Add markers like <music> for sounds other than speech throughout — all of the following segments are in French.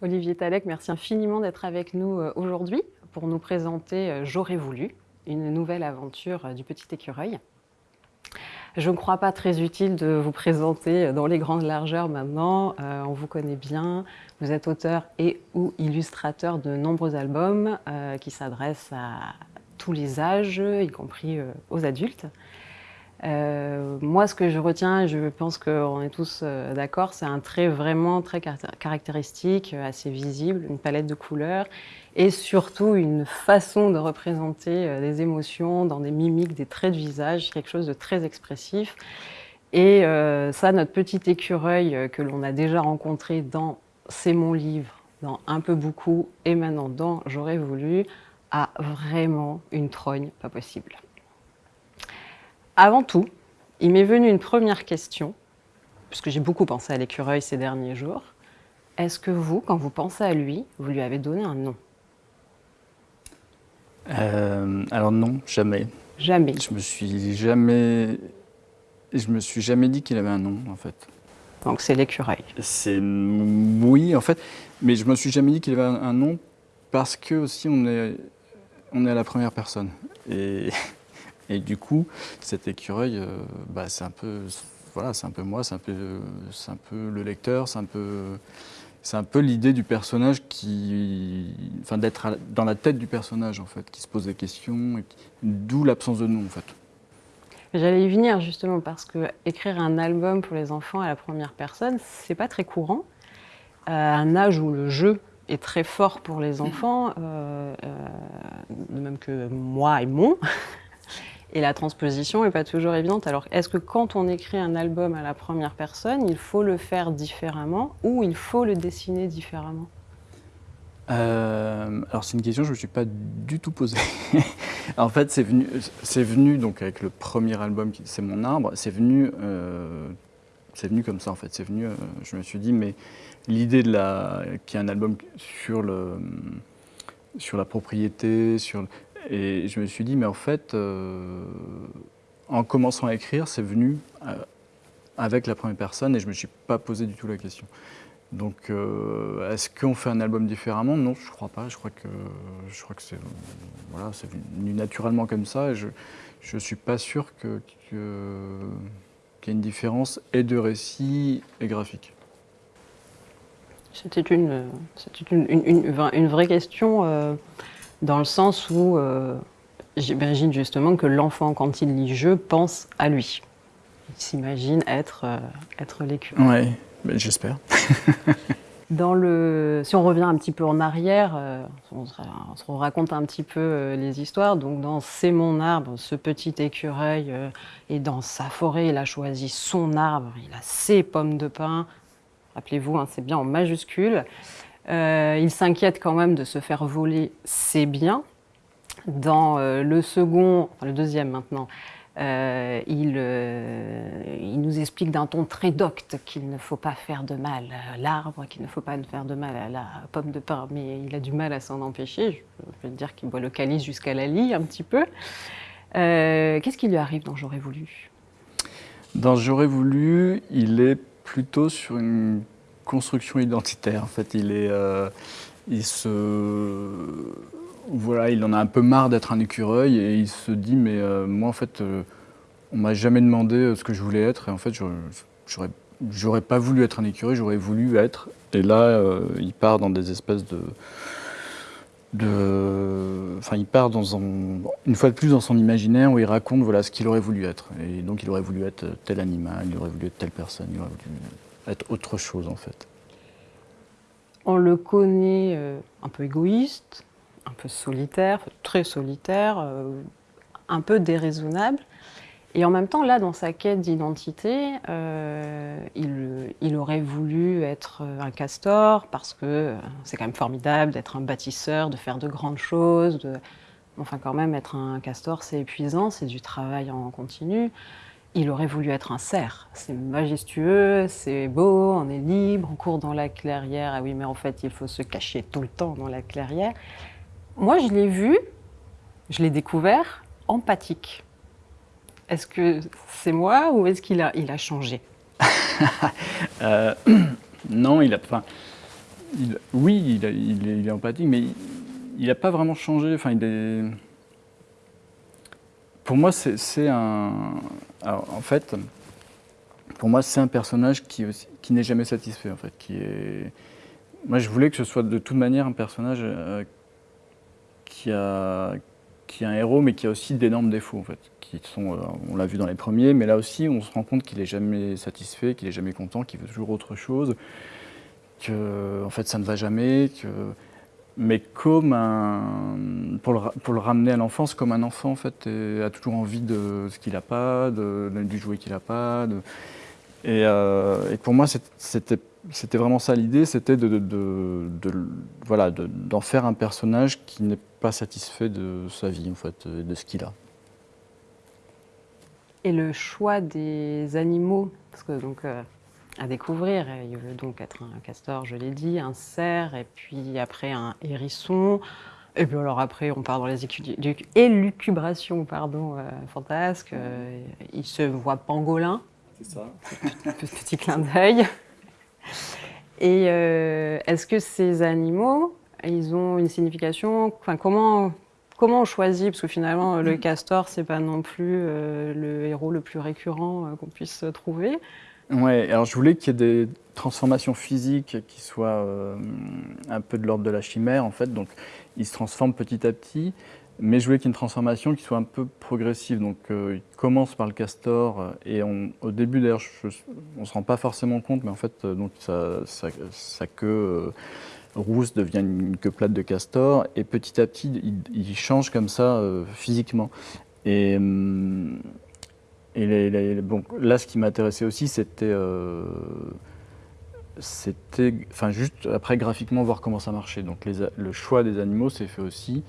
Olivier Talek, merci infiniment d'être avec nous euh, aujourd'hui pour nous présenter euh, J'aurais voulu, une nouvelle aventure euh, du Petit Écureuil. Je ne crois pas très utile de vous présenter dans les grandes largeurs maintenant. on vous connaît bien. Vous êtes auteur et ou illustrateur de nombreux albums qui s'adressent à tous les âges, y compris aux adultes. Euh, moi, ce que je retiens, et je pense qu'on est tous euh, d'accord, c'est un trait vraiment très caractéristique, euh, assez visible, une palette de couleurs, et surtout une façon de représenter des émotions dans des mimiques, des traits de visage, quelque chose de très expressif. Et ça, notre petit écureuil que l'on a déjà rencontré dans C'est mon livre, dans Un peu beaucoup, et maintenant dans J'aurais voulu, a vraiment une trogne pas possible. Avant tout, il m'est venu une première question, puisque j'ai beaucoup pensé à l'écureuil ces derniers jours. Est-ce que vous, quand vous pensez à lui, vous lui avez donné un nom? Euh, Alors non, jamais. Jamais Je me suis jamais, je me suis jamais dit qu'il avait un nom, en fait. Donc c'est l'écureuil C'est oui, en fait, mais je me suis jamais dit qu'il avait un nom parce que aussi on est, on est à la première personne. Et <laughs> et du coup, cet écureuil, euh, bah, c'est un peu, voilà, c'est un peu moi, c'est un peu, c'est un peu le lecteur, c'est un peu, c'est un peu l'idée du personnage qui, enfin, d'être dans la tête du personnage en fait, qui se pose des questions, d'où l'absence de nom en fait. J'allais y venir justement parce que écrire un album pour les enfants à la première personne, c'est pas très courant. À un âge où le jeu est très fort pour les enfants, euh, euh, de même que moi et mon, et la transposition n'est pas toujours évidente. Alors, est-ce que quand on écrit un album à la première personne, il faut le faire différemment ou il faut le dessiner différemment? Euh, alors c'est une question que je ne me suis pas du tout posée. <laughs> en fait, c'est venu, donc avec le premier album, c'est mon arbre. C'est venu, euh, c'est venu comme ça en fait. C'est venu. Euh, je me suis dit, mais l'idée de la, qu'il y ait un album sur le, sur la propriété, sur et je me suis dit, mais en fait, euh, en commençant à écrire, c'est venu euh, avec la première personne et je ne me suis pas posé du tout la question. Donc, euh, est-ce qu'on fait un album différemment? Non, je ne crois pas. Je crois que, que c'est voilà, venu naturellement comme ça. Et je ne suis pas sûr qu'il y ait une différence et de récit et graphique. C'était une, une, une, une, vraie question dans le sens où euh, j'imagine justement que l'enfant, quand il lit « je », pense à lui. Il s'imagine être, euh, être Oui, j'espère. <laughs> Dans le, si on revient un petit peu en arrière, euh, on, se raconte un petit peu les histoires. Donc dans C'est mon arbre, ce petit écureuil est dans sa forêt, il a choisi son arbre, il a ses pommes de pin. Rappelez-vous, hein, c'est bien en majuscule. Euh, il s'inquiète quand même de se faire voler ses biens. Dans euh, le second, le deuxième maintenant, euh, il, il, nous explique d'un ton très docte qu'il ne faut pas faire de mal à l'arbre, qu'il ne faut pas faire de mal à la pomme de pain, mais il a du mal à s'en empêcher. Je veux dire qu'il boit le calice jusqu'à la lie un petit peu. Qu'est-ce qui lui arrive dans J'aurais voulu? Dans J'aurais voulu, il est plutôt sur une construction identitaire. En fait, il est, euh, il se, voilà, il en a un peu marre d'être un écureuil et il se dit mais euh, moi en fait, euh, on m'a jamais demandé ce que je voulais être et en fait, j'aurais, j'aurais pas voulu être un écureuil, j'aurais voulu être. Et là, il part dans des espèces de enfin, il part dans une fois de plus dans son imaginaire où il raconte voilà ce qu'il aurait voulu être. Et donc, il aurait voulu être tel animal, il aurait voulu être telle personne, il aurait voulu être autre chose en fait On le connaît euh, un peu égoïste, un peu solitaire, très solitaire, euh, un peu déraisonnable. Et en même temps, là, dans sa quête d'identité, euh, il, aurait voulu être un castor parce que c'est quand même formidable d'être un bâtisseur, de faire de grandes choses. De... Enfin, quand même, être un castor, c'est épuisant, c'est du travail en continu il aurait voulu être un cerf. C'est majestueux, c'est beau, on est libre, on court dans la clairière. Ah oui, mais en fait, il faut se cacher tout le temps dans la clairière. Moi, je l'ai vu, je l'ai découvert empathique. Est-ce que c'est moi ou est-ce qu'il a, il changé? <laughs> Euh, <clears throat> Non, il a, enfin, Oui, il, est, empathique, mais il n'a pas vraiment changé. Enfin, il est... Pour moi, c'est un... en fait, pour moi, c'est un personnage qui, qui n'est jamais satisfait, en fait. Qui est... Moi, je voulais que ce soit de toute manière un personnage euh, qui, a, qui a un héros, mais qui a aussi d'énormes défauts, en fait. Qui sont, euh, on l'a vu dans les premiers, mais là aussi, on se rend compte qu'il n'est jamais satisfait, qu'il n'est jamais content, qu'il veut toujours autre chose, que, en fait, ça ne va jamais, mais comme un, pour, le, ramener à l'enfance, comme un enfant en fait, a toujours envie de ce qu'il n'a pas, de, du jouet qu'il n'a pas. Euh, et, pour moi, c'était vraiment ça l'idée, c'était de, voilà, d'en faire un personnage qui n'est pas satisfait de sa vie, en fait, de ce qu'il a. Et le choix des animaux, parce que donc euh, à découvrir, il veut donc être un castor, je l'ai dit, un cerf, et puis après un hérisson, et puis alors après, on part dans les élucubrations pardon, euh, fantasques. il se voit pangolin, c'est ça. Petit clin d'œil. Et euh, est-ce que ces animaux, ils ont une signification? Enfin, comment, comment on choisit? Parce que finalement, le castor, c'est pas non plus euh, le héros le plus récurrent euh, qu'on puisse trouver. Ouais, alors je voulais qu'il y ait des transformations physiques qui soient un peu de l'ordre de la chimère, en fait. Donc, il se transforme petit à petit. Mais je voulais qu'il y ait une transformation qui soit un peu progressive. Donc, euh, il commence par le castor, euh, et au début, d'ailleurs, on ne se rend pas forcément compte, mais en fait, euh, donc, sa, queue rousse devient une, queue plate de castor, et petit à petit, il, change comme ça physiquement. Et, et bon, là, ce qui m'intéressait aussi, c'était enfin, juste après graphiquement voir comment ça marchait. Donc, le choix des animaux s'est fait aussi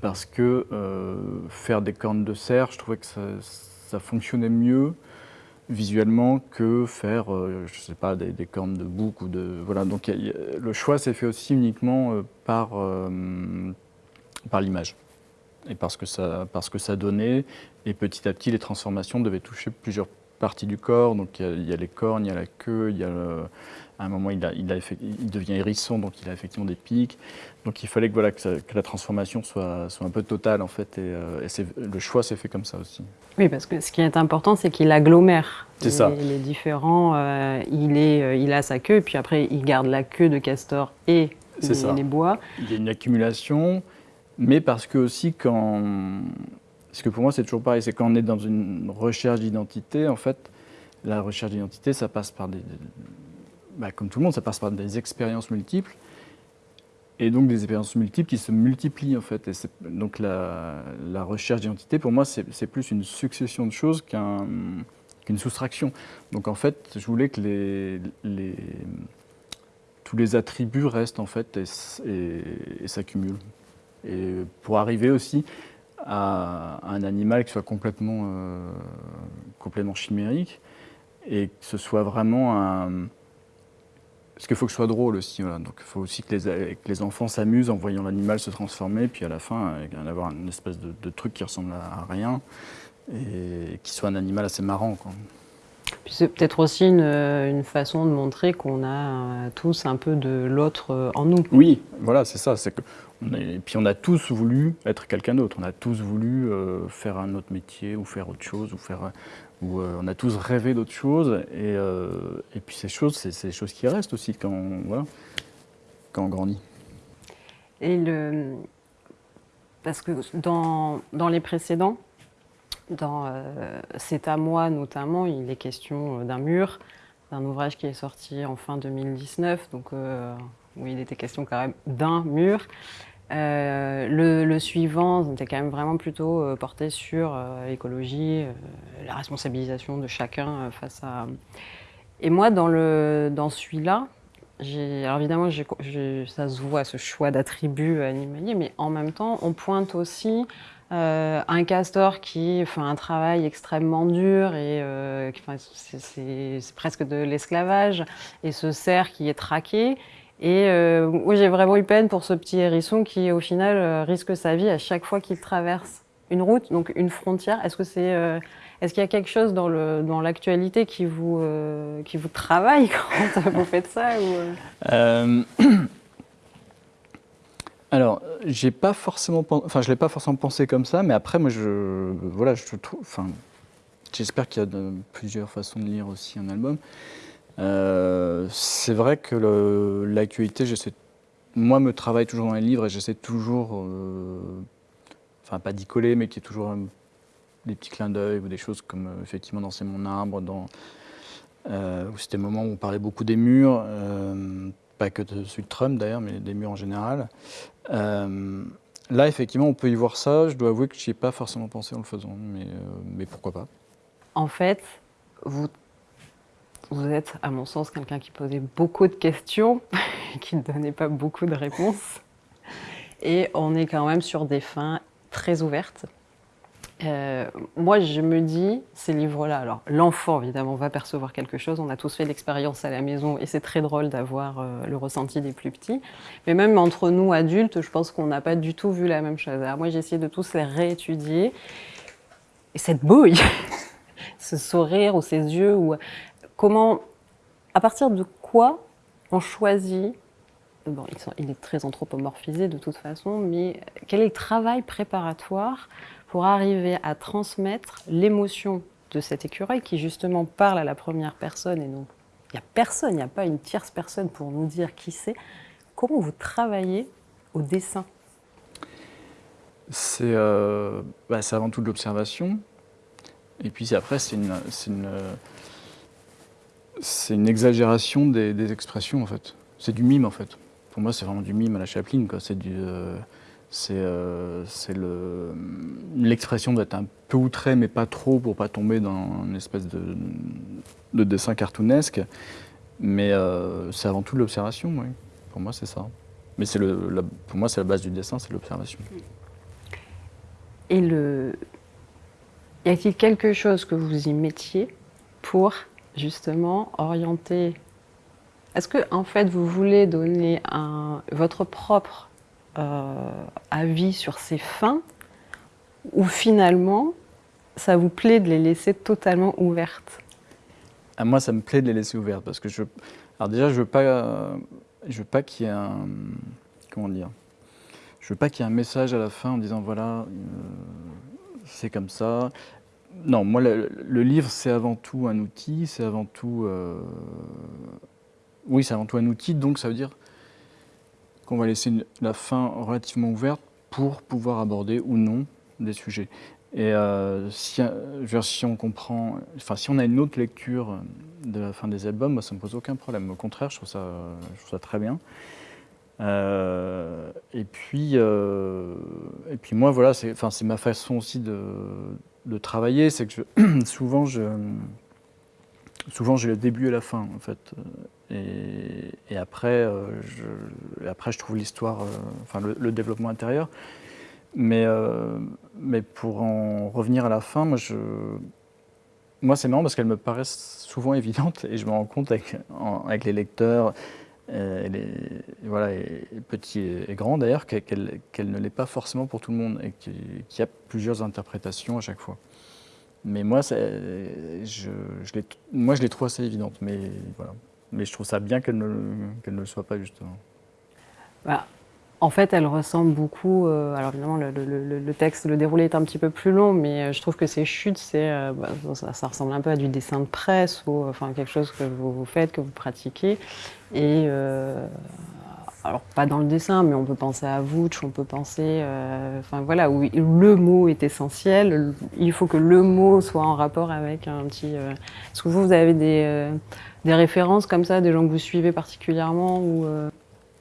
parce que euh, faire des cornes de cerf, je trouvais que ça, fonctionnait mieux visuellement que faire, euh, je sais pas, des, cornes de bouc ou de... Voilà, donc le choix s'est fait aussi uniquement euh, par, par l'image et parce que, ça, parce que ça donnait, et petit à petit les transformations devaient toucher plusieurs parties du corps, donc il y, a, les cornes, il y a la queue, il y a à un moment il, a, il, il, devient hérisson, donc il a effectivement des pics, donc il fallait que, voilà, que, la transformation soit, soit, un peu totale en fait, et, euh, le choix s'est fait comme ça aussi. Oui, parce que ce qui est important, c'est qu'il agglomère les, ça. les différents. Euh, il, est, euh, il a sa queue, et puis après il garde la queue de castor et les, les, bois. Il y a une accumulation, mais parce que aussi quand... Parce que pour moi c'est toujours pareil, c'est quand on est dans une recherche d'identité, en fait, la recherche d'identité, ça passe par des... Bah, comme tout le monde, ça passe par des expériences multiples et donc des expériences multiples qui se multiplient en fait. Donc la, recherche d'identité, pour moi, c'est plus une succession de choses qu'une soustraction. Donc en fait, je voulais que les, tous les attributs restent en fait et, s'accumulent. Et pour arriver aussi à, un animal qui soit complètement, euh, complètement chimérique et que ce soit vraiment un parce qu'il faut que ce soit drôle aussi. Donc il faut aussi que les, enfants s'amusent en voyant l'animal se transformer, puis à la fin, euh, avoir une espèce de, truc qui ressemble à rien et qui soit un animal assez marrant. C'est peut-être aussi une, façon de montrer qu'on a euh, tous un peu de l'autre euh, en nous. Oui, voilà, c'est ça. C'est que et puis on a tous voulu être quelqu'un d'autre. On a tous voulu faire un autre métier ou faire autre chose ou faire euh, on a tous rêvé d'autres choses, et, euh, et, puis ces choses, c'est des choses qui restent aussi quand, on, voilà, quand on grandit. Et le... Parce que dans, dans les précédents, dans euh, C'est à moi notamment, il est question d'un mur, d'un ouvrage qui est sorti en fin 2019, donc où il était question quand même d'un mur. Euh, le, suivant était quand même vraiment plutôt euh, porté sur euh, l'écologie, la responsabilisation de chacun face à... Et moi, dans, dans celui-là, alors évidemment, ça se voit, ce choix d'attributs animaliers, mais en même temps, on pointe aussi un castor qui fait un travail extrêmement dur et c'est presque de l'esclavage, et ce cerf qui est traqué, et euh, j'ai vraiment eu peine pour ce petit hérisson qui, au final, euh, risque sa vie à chaque fois qu'il traverse une route, donc une frontière. Est-ce euh, est-ce qu'il y a quelque chose dans dans l'actualité qui vous qui vous travaille <laughs> quand vous faites ça ou, <clears throat> Alors, j'ai pas forcément, je l'ai pas forcément pensé comme ça, mais après, moi, je, voilà, j'espère qu'il y a plusieurs façons de lire aussi un album. Euh, c'est vrai que l'actualité, j'essaie, moi, me travaille toujours dans les livres et j'essaie toujours, euh, enfin, pas d'y coller, mais qu'il y ait toujours des petits clins d'œil ou des choses comme euh, effectivement dans C'est mon arbre, dans où c'était le moment où on parlait beaucoup des murs pas que celui de Trump d'ailleurs, mais des murs en général. Euh, là, effectivement, on peut y voir ça. Je dois avouer que je n'y ai pas forcément pensé en le faisant, mais, euh, mais pourquoi pas. En fait, vous, vous êtes, à mon sens, quelqu'un qui posait beaucoup de questions, <laughs> qui ne donnait pas beaucoup de réponses. Et on est quand même sur des fins très ouvertes. Euh, moi, je me dis, ces livres-là, alors l'enfant, évidemment, va percevoir quelque chose. On a tous fait l'expérience à la maison et c'est très drôle d'avoir euh, le ressenti des plus petits. Mais même entre nous, adultes, je pense qu'on n'a pas du tout vu la même chose. Alors moi, j'ai essayé de tous les réétudier. Et cette bouille, <laughs> ce sourire ou ces yeux, ou comment, à partir de quoi on choisit Bon, il est très anthropomorphisé de toute façon, mais quel est le travail préparatoire pour arriver à transmettre l'émotion de cet écureuil qui justement parle à la première personne et non, il n'y a personne, il n'y a pas une tierce personne pour nous dire qui c'est. Comment vous travaillez au dessin? C'est euh, bah, avant tout de l'observation. Et puis après, c'est une, une, une, exagération des, expressions en fait. C'est du mime en fait. Pour moi, c'est vraiment du mime à la Chaplin. C'est du. Euh, c'est euh, l'expression d'être un peu outré, mais pas trop, pour pas tomber dans une espèce de, dessin cartoonesque. Mais euh, c'est avant tout l'observation, oui. Pour moi, c'est ça. Mais le, pour moi, c'est la base du dessin, c'est l'observation. Et le... y a-t-il quelque chose que vous y mettiez pour justement orienter? Est-ce que en fait vous voulez donner un, votre propre avis sur ces fins, ou finalement, ça vous plaît de les laisser totalement ouvertes à ah, Moi, ça me plaît de les laisser ouvertes, parce que je... Alors déjà, je veux pas, je veux pas qu'il y ait un... Comment dire Je veux pas qu'il y ait un message à la fin en disant, voilà, euh, c'est comme ça. Non, moi, le, livre, c'est avant tout un outil, c'est avant tout... Euh, oui, c'est avant tout un outil, donc ça veut dire qu'on va laisser la fin relativement ouverte pour pouvoir aborder ou non des sujets. Et euh, si, si, on comprend, enfin si on a une autre lecture de la fin des albums, moi, ça me pose aucun problème. Au contraire, je trouve ça, très bien. Euh, et puis, euh, et puis moi, voilà, c'est, c'est ma façon aussi de, travailler, c'est que <clears throat> souvent je, souvent j'ai le début et la fin en fait. Et, après, euh, je, après, je trouve l'histoire, euh, enfin le, développement intérieur. Mais, euh, mais pour en revenir à la fin, moi, moi c'est marrant parce qu'elles me paraissent souvent <laughs> évidentes et je me rends compte avec, les lecteurs, et voilà, et petits et, grands d'ailleurs, qu'elle ne l'est pas forcément pour tout le monde et qu'il y a plusieurs interprétations à chaque fois. Mais moi, je, moi, je les trouve assez évidentes. Mais voilà. Mais je trouve ça bien qu'elle ne, ne, le soit pas, justement. Bah, en fait, elle ressemble beaucoup. Euh, alors, évidemment, le, texte, le déroulé est un petit peu plus long, mais euh, je trouve que ces chutes, c'est, euh, bah, ça, ressemble un peu à du dessin de presse ou enfin, quelque chose que vous, vous faites, que vous pratiquez. Et. Alors, pas dans le dessin, mais on peut penser à Vouch, on peut penser. enfin, voilà, où le mot est essentiel. Il faut que le mot soit en rapport avec un petit. Est-ce que vous, vous avez des des références comme ça, des gens que vous suivez particulièrement ou euh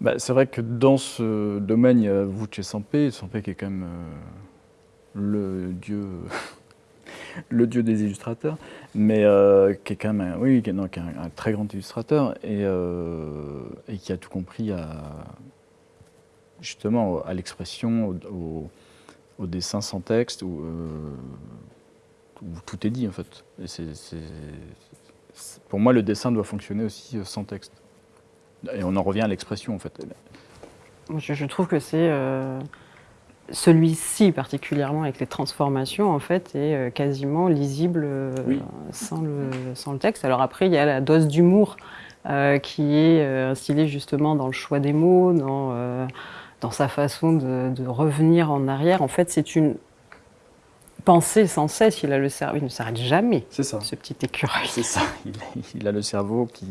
bah, C'est vrai que dans ce domaine, il y a Vuce Sampé, Sampé qui est quand même euh, le dieu le dieu des illustrateurs, mais euh, qui est quand même un, oui, un, très grand illustrateur et, et, qui a tout compris à, justement à l'expression, au, dessin sans texte, où, où, tout est dit en fait. Pour moi, le dessin doit fonctionner aussi euh, sans texte. Et on en revient à l'expression, en fait. Je, trouve que c'est euh, celui-ci particulièrement avec les transformations, en fait, est euh, quasiment lisible sans, le, sans, le, texte. Alors après, il y a la dose d'humour qui est instillée justement dans le choix des mots, dans dans sa façon de, revenir en arrière. En fait, c'est une pensée sans cesse. Il a le cerveau, il ne s'arrête jamais. C'est ça. Ce petit écureuil. C'est ça. <laughs> Il a, le cerveau qui,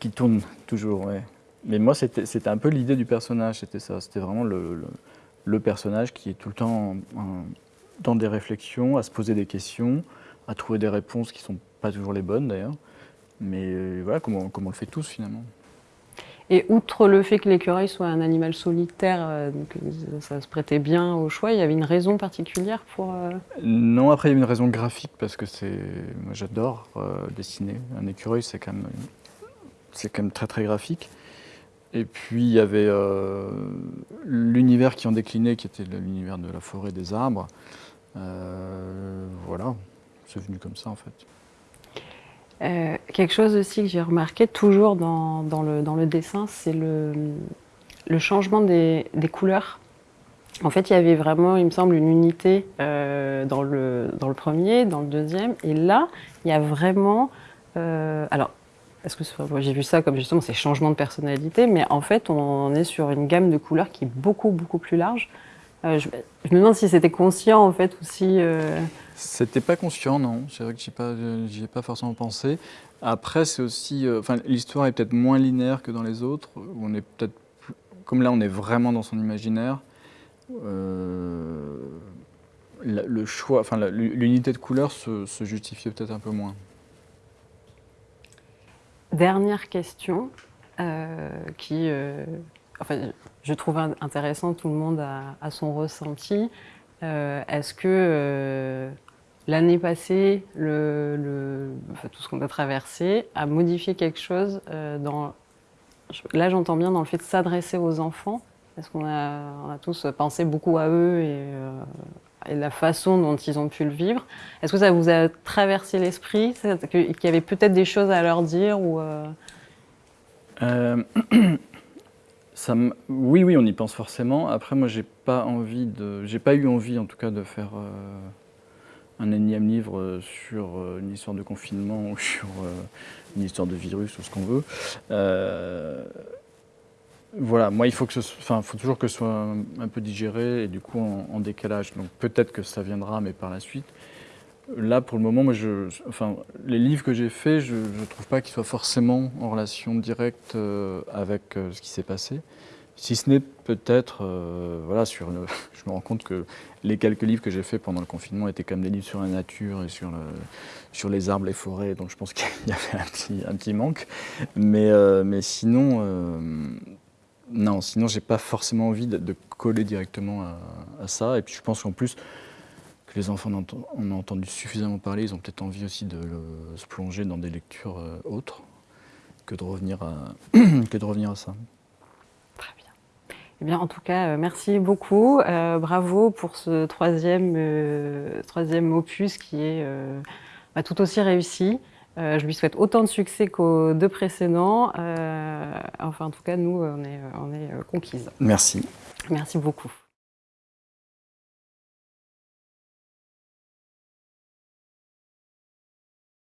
qui tourne toujours. Ouais. Mais moi, c'était un peu l'idée du personnage. C'était ça. C'était vraiment le, le, personnage qui est tout le temps dans des réflexions, à se poser des questions, à trouver des réponses qui ne sont pas toujours les bonnes d'ailleurs. Mais euh, voilà, comme comme on le fait tous finalement. Et outre le fait que l'écureuil soit un animal solitaire, euh, donc, euh, ça se prêtait bien au choix, il y avait une raison particulière pour... Non, après il y a une raison graphique, parce que c'est, moi j'adore dessiner. Un écureuil, c'est quand, même... quand même très très graphique. Et puis il y avait l'univers qui en déclinait, qui était l'univers de la forêt des arbres. voilà, c'est venu comme ça en fait. Euh, quelque chose aussi que j'ai remarqué toujours dans, le, dessin, c'est le, changement des, couleurs. En fait, il y avait vraiment, il me semble, une unité euh, dans, le, dans le premier, dans le deuxième, et là, il y a vraiment... Euh, alors, est-ce que j'ai vu ça comme justement ces changements de personnalité, mais en fait, on est sur une gamme de couleurs qui est beaucoup, beaucoup plus large. Je, je, me demande si c'était conscient, en fait, aussi... C'était pas conscient, non. C'est vrai que j'y pas, ai pas forcément pensé. Après, c'est aussi, euh, enfin, l'histoire est peut-être moins linéaire que dans les autres. Où on est peut-être, comme là, on est vraiment dans son imaginaire. Euh, le choix, enfin, l'unité de couleur se, se justifiait peut-être un peu moins. Dernière question, euh, qui, enfin, je trouve intéressant. Tout le monde a son ressenti. Est-ce que l'année passée, le, tout ce qu'on a traversé, a modifié quelque chose euh, dans... Là, j'entends bien dans le fait de s'adresser aux enfants, parce qu'on a, a tous pensé beaucoup à eux et, euh, et, la façon dont ils ont pu le vivre. Est-ce que ça vous a traversé l'esprit, qu'il y avait peut-être des choses à leur dire ou euh... <clears throat> Ça oui, oui, on y pense forcément. Après, moi, j'ai pas envie de, j'ai pas eu envie, en tout cas, de faire un énième livre euh, sur euh, une histoire de confinement <laughs> ou sur euh, une histoire de virus ou ce qu'on veut. Voilà, moi il faut, que ce, enfin, faut toujours que ce soit un, peu digéré et du coup en, décalage. Donc peut-être que ça viendra, mais par la suite. Là, pour le moment, moi, je, enfin, les livres que j'ai faits, je ne trouve pas qu'ils soient forcément en relation directe avec ce qui s'est passé. Si ce n'est peut-être, euh, voilà, sur <laughs> je me rends compte que les quelques livres que j'ai faits pendant le confinement étaient comme des livres sur la nature et sur, le, sur les arbres, les forêts, donc je pense <laughs> qu'il y avait un petit, un petit manque. Mais, euh, mais sinon, euh, non, sinon j'ai pas forcément envie de, coller directement à, ça. Et puis je pense qu'en plus, que les enfants en ont entendu suffisamment parler, ils ont peut-être envie aussi de se plonger dans des lectures autres que de revenir à, <clears throat> que de revenir à ça. Eh bien, en tout cas, euh, merci beaucoup. Euh, bravo pour ce troisième, euh, troisième opus qui est bah, tout aussi réussi. Je lui souhaite autant de succès qu'aux deux précédents. enfin, en tout cas, nous, on est, on est conquises. Merci. Merci beaucoup.